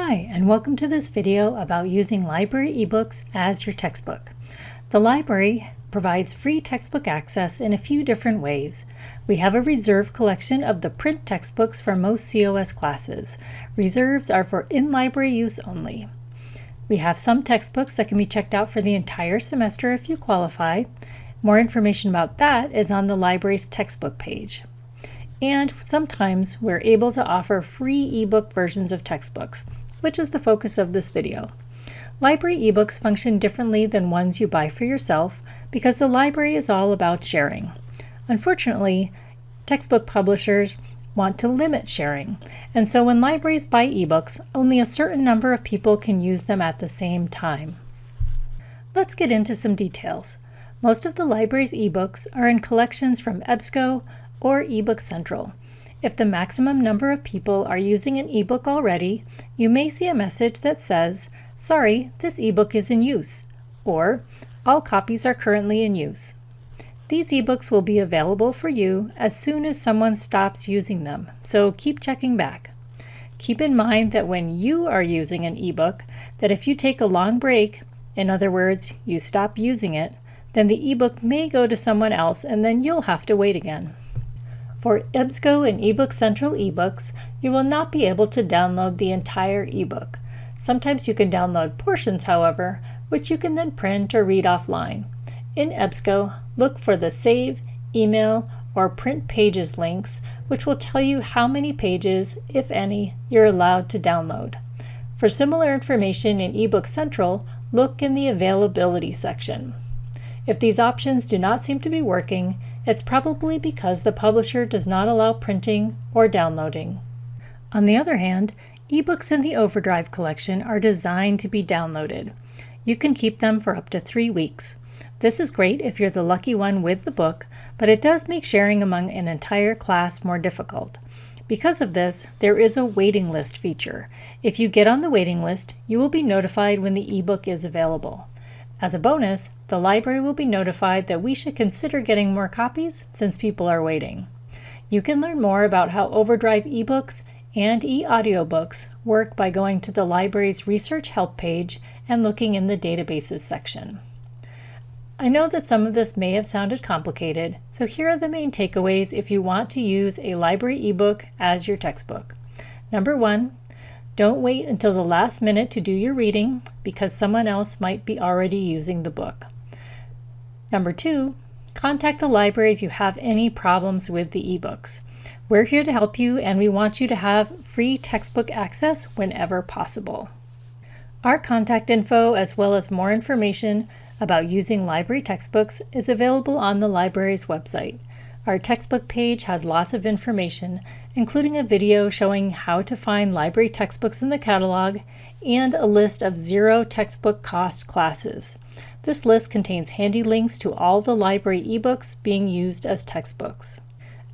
Hi, and welcome to this video about using library ebooks as your textbook. The library provides free textbook access in a few different ways. We have a reserve collection of the print textbooks for most COS classes. Reserves are for in-library use only. We have some textbooks that can be checked out for the entire semester if you qualify. More information about that is on the library's textbook page. And sometimes we're able to offer free ebook versions of textbooks which is the focus of this video. Library ebooks function differently than ones you buy for yourself because the library is all about sharing. Unfortunately, textbook publishers want to limit sharing, and so when libraries buy ebooks, only a certain number of people can use them at the same time. Let's get into some details. Most of the library's ebooks are in collections from EBSCO or eBook Central, if the maximum number of people are using an ebook already, you may see a message that says, sorry, this ebook is in use, or all copies are currently in use. These ebooks will be available for you as soon as someone stops using them, so keep checking back. Keep in mind that when you are using an ebook, that if you take a long break, in other words, you stop using it, then the ebook may go to someone else and then you'll have to wait again. For EBSCO and eBook Central ebooks, you will not be able to download the entire ebook. Sometimes you can download portions, however, which you can then print or read offline. In EBSCO, look for the Save, Email, or Print Pages links, which will tell you how many pages, if any, you're allowed to download. For similar information in eBook Central, look in the Availability section. If these options do not seem to be working, it's probably because the publisher does not allow printing or downloading. On the other hand, ebooks in the Overdrive collection are designed to be downloaded. You can keep them for up to three weeks. This is great if you're the lucky one with the book, but it does make sharing among an entire class more difficult. Because of this, there is a waiting list feature. If you get on the waiting list, you will be notified when the ebook is available. As a bonus, the library will be notified that we should consider getting more copies since people are waiting. You can learn more about how Overdrive ebooks and e-audiobooks work by going to the library's research help page and looking in the databases section. I know that some of this may have sounded complicated, so here are the main takeaways if you want to use a library ebook as your textbook. Number one, don't wait until the last minute to do your reading because someone else might be already using the book. Number two, contact the library if you have any problems with the ebooks. We're here to help you and we want you to have free textbook access whenever possible. Our contact info as well as more information about using library textbooks is available on the library's website. Our textbook page has lots of information, including a video showing how to find library textbooks in the catalog and a list of zero textbook cost classes. This list contains handy links to all the library ebooks being used as textbooks.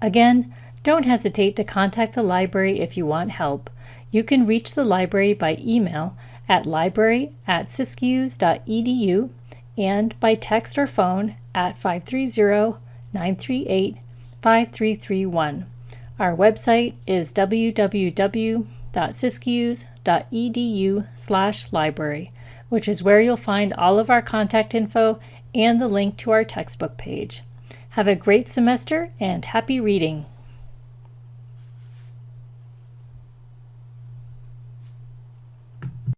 Again, don't hesitate to contact the library if you want help. You can reach the library by email at library at and by text or phone at 530 938 5331. Our website is www.siskiyous.edu slash library, which is where you'll find all of our contact info and the link to our textbook page. Have a great semester and happy reading!